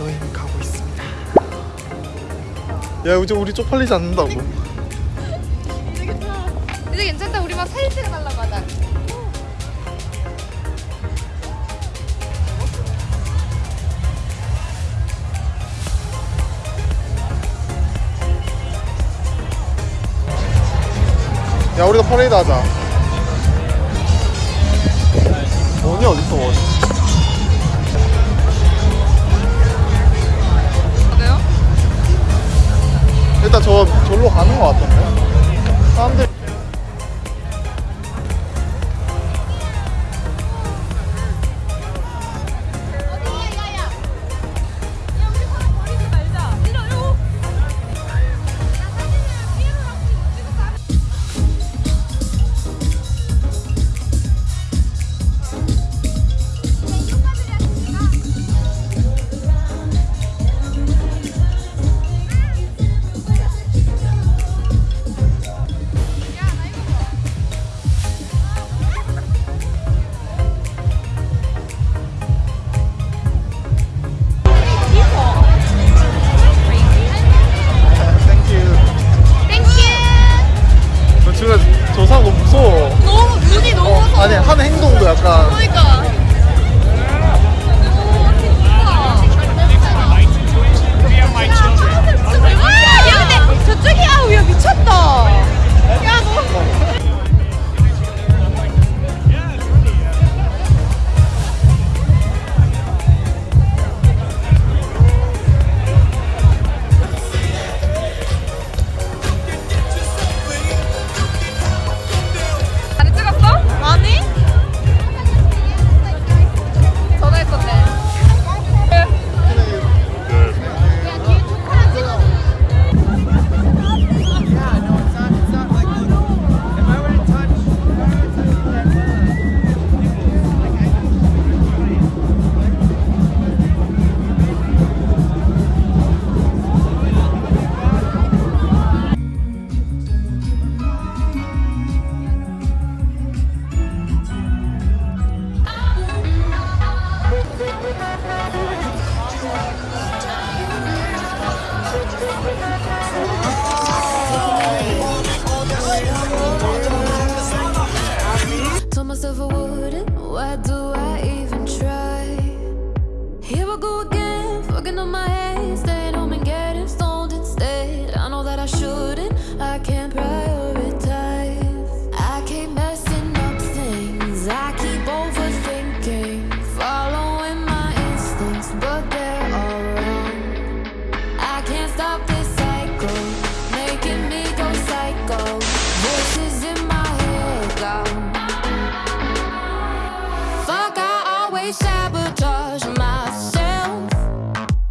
여행 가고 있습니다. 야 이제 우리 쪽팔리지 않는다고. 이제 괜찮다. 우리 막 사진 찍어달라고 하자. 야 우리도 퍼레이드 하자. 원이 어딨어 원? 일단 저 절로 가는 것 같던데. 사람들 너무 무서워. 너무 눈이 너무 어, 무서워. 아니 하는 행동도 약간 그러니까. Again, my head, staying home and getting stoned instead. I know that I shouldn't. I can't prioritize. I keep messing up things. I keep overthinking, following my instincts, but they're all wrong. I can't stop this cycle, making me go psycho. Voices in my head, go. Fuck, I always shout.